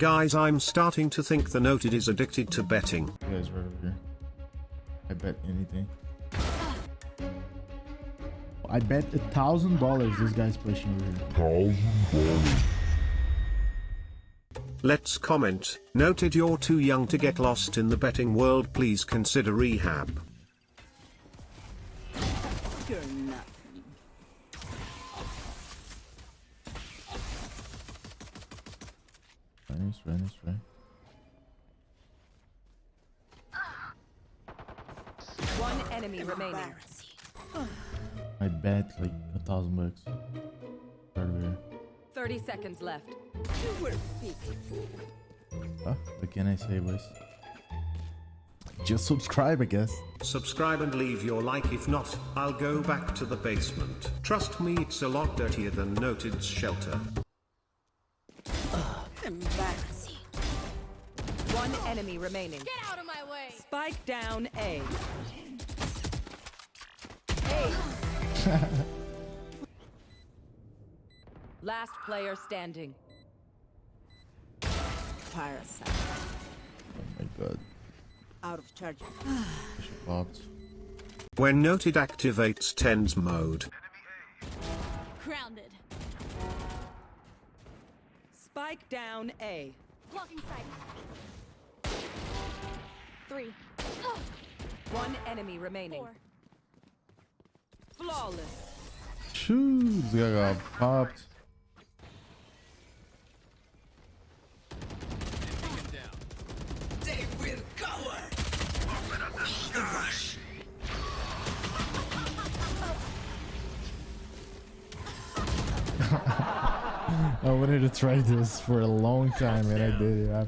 Guys, I'm starting to think the noted is addicted to betting. You guys right over here. I bet anything. I bet a thousand dollars this guy's pushing over here. Let's comment. Noted you're too young to get lost in the betting world. Please consider rehab. Nice, right, nice, right. One enemy remaining. I bet like a thousand bucks. Right 30 seconds left. You were pitiful. Huh? What can I say, boys? Just subscribe, I guess. Subscribe and leave your like if not, I'll go back to the basement. Trust me it's a lot dirtier than Noted's shelter. Embarrassing. One enemy remaining. Get out of my way! Spike down A. Last player standing. Parasite. Oh my god. Out of charge. She popped. When Noted activates TENS mode, Spike down A. Blocking sight. Three. One enemy remaining. Four. Flawless. Shoes, this guy got popped. They will cover. I wanted to try this for a long time and I did it. I,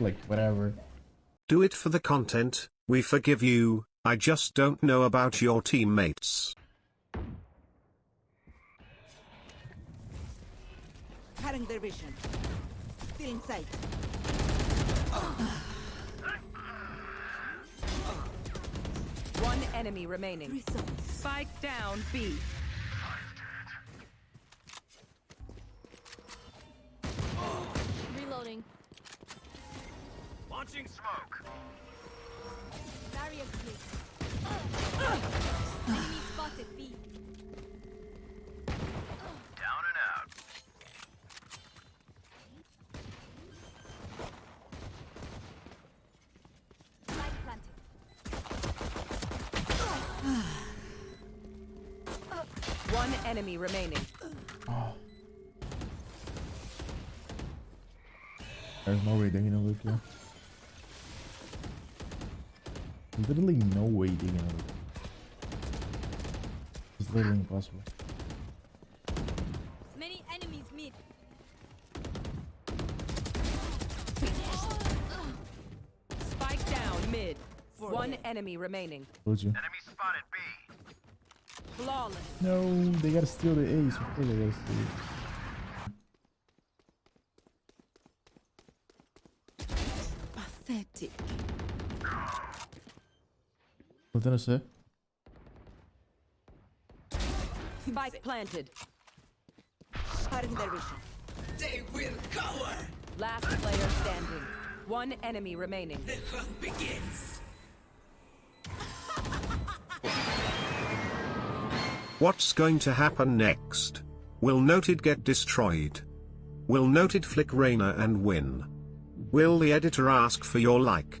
like, whatever. do it for the content, we forgive you, I just don't know about your teammates. Cutting their vision. Still in sight. One enemy remaining. Results. Spike down B. Launching smoke. Barrier clear. Enemy spotted B. Down and out. Light planted. One enemy remaining. There's no way they're gonna look here. Literally no way they're gonna look. It's literally impossible. Many enemies mid. Spike down mid. One enemy remaining. Told you. Enemy spotted B. Flawless. No, they gotta steal the ace. Of course they gotta steal it. Pathetic. What did I say? Spike planted. Cutting their vision. They will cover. Last player standing. One enemy remaining. The hunt begins. What's going to happen next? Will Noted get destroyed? Will Noted flick Rainer and win? Will the editor ask for your like?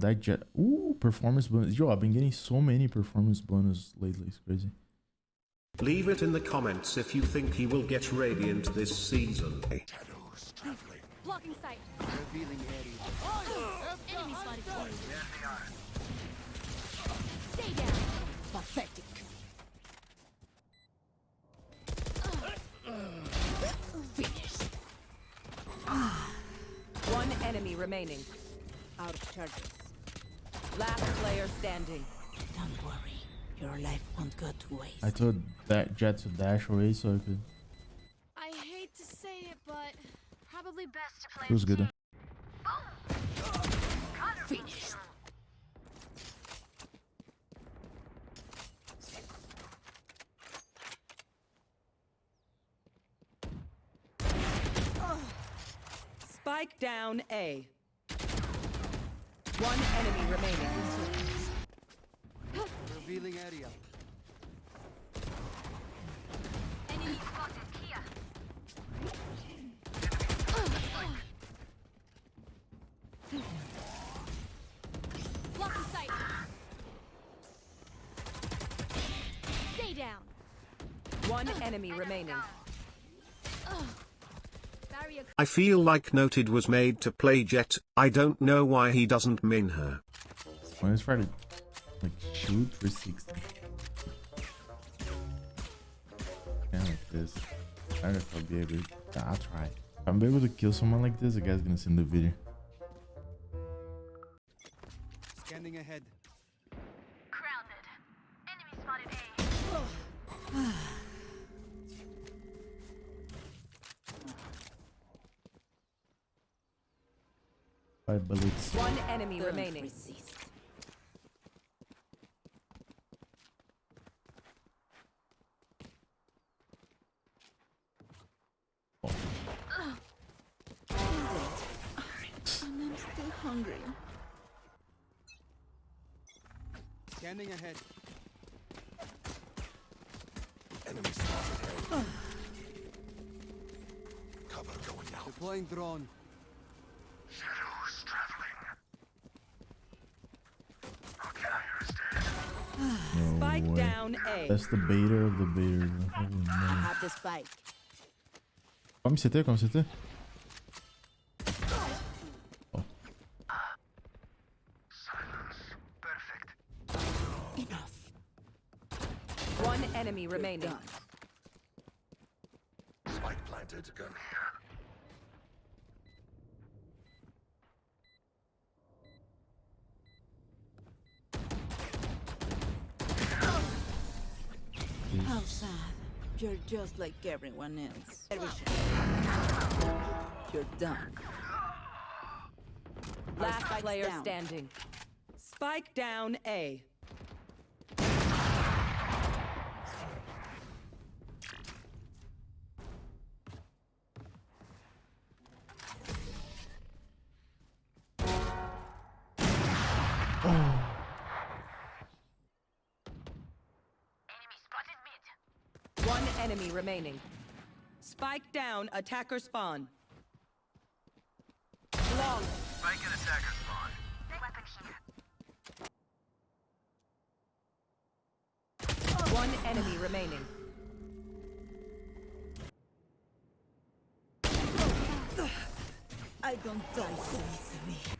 Yo, that Jett. Ooh, performance bonus. Yo, I've been getting so many performance bonus lately. It's crazy. Leave it in the comments if you think he will get radiant this season. Blocking sight. Revealing oh, oh, oh. Enemy spotted Stay down. Pathetic. Finished. Ah. One enemy remaining. Out of charges. Last player standing. Don't worry. Your life won't go to waste. I told that Jett to dash away so I could. I hate to say it, but probably best to play. It was good. though. Finished. Spike down A. One enemy remaining. Revealing area. Enemy spotted here. Blocking sight. Stay down. One enemy remaining. Barrier I feel like Noted was made to play Jett, I don't know why he doesn't min her. When it's try like shoot for 60. Kind of like this. I don't know if I'll be able to. I'll try. If I'm able to kill someone like this, the guy's gonna send the video. Scanning ahead. Five bullets. One enemy Don't remaining. resist. And I'm still hungry. Scanning ahead. Enemy spotted. Cover going out. Deploying drone. Shadows traveling. Okay, I understand. No Spike way. down A. That's the beta of the beta. Holy I man. have the spike. Comme c'était, comme c'était. Silence. Perfect. Enough. One enemy remaining. Spike planted. Gun How sad. You're just like everyone else. You're done. Last player down. standing. Spike down A. enemy remaining. Spike down, attacker spawn. Long. Spike and attacker spawn. Weapon here. One enemy remaining. I don't die so easily.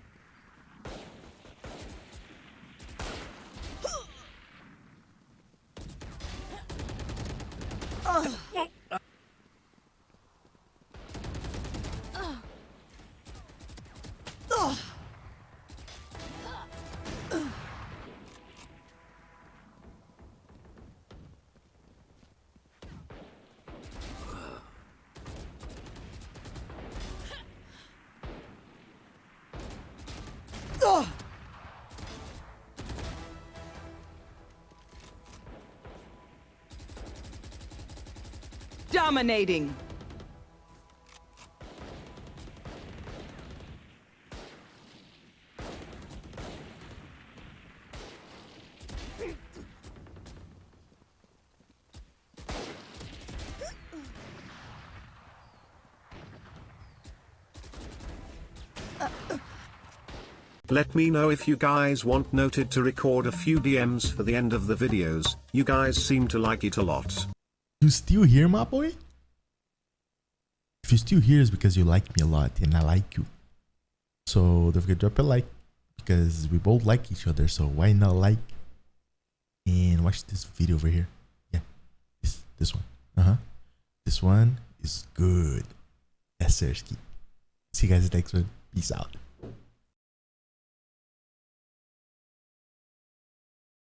Dominating. Let me know if you guys want Noted to record a few DMs for the end of the videos, you guys seem to like it a lot. You still here, my boy? If you're still here, it's because you like me a lot and I like you. So don't forget to drop a like because we both like each other. So why not like and watch this video over here? Yeah, this this one. Uh huh. This one is good. That's sir. See you guys next one. Peace out.